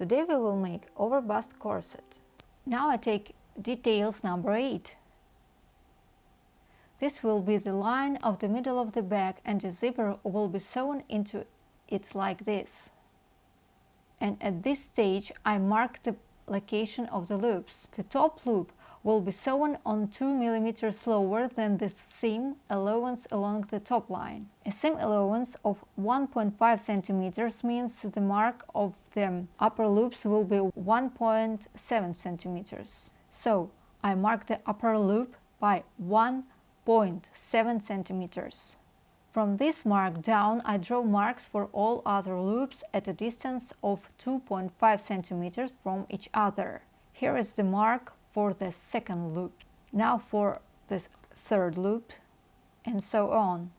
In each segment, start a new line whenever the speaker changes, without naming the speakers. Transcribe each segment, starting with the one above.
Today we will make over bust corset. Now I take details number 8. This will be the line of the middle of the bag and the zipper will be sewn into it like this. And at this stage I mark the location of the loops. The top loop will be sewn on 2 mm lower than the seam allowance along the top line. A seam allowance of 1.5 cm means the mark of the upper loops will be 1.7 cm. So I mark the upper loop by 1.7 cm. From this mark down, I draw marks for all other loops at a distance of 2.5 cm from each other. Here is the mark for the second loop, now for the third loop, and so on.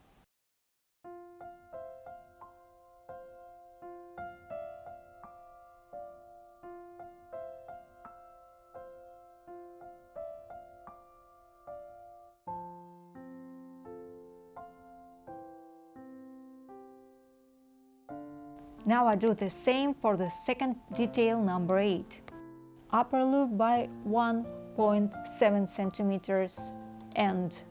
Now I do the same for the second detail number 8 upper loop by 1.7 centimeters and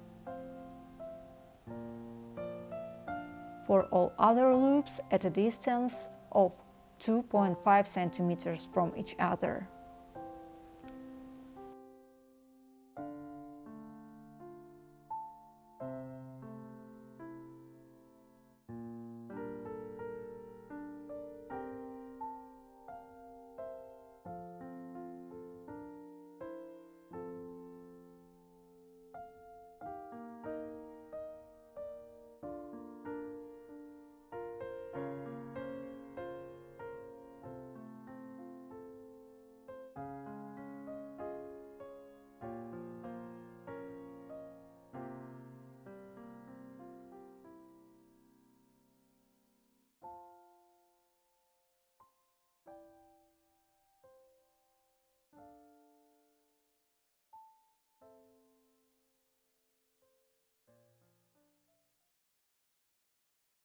for all other loops at a distance of 2.5 centimeters from each other.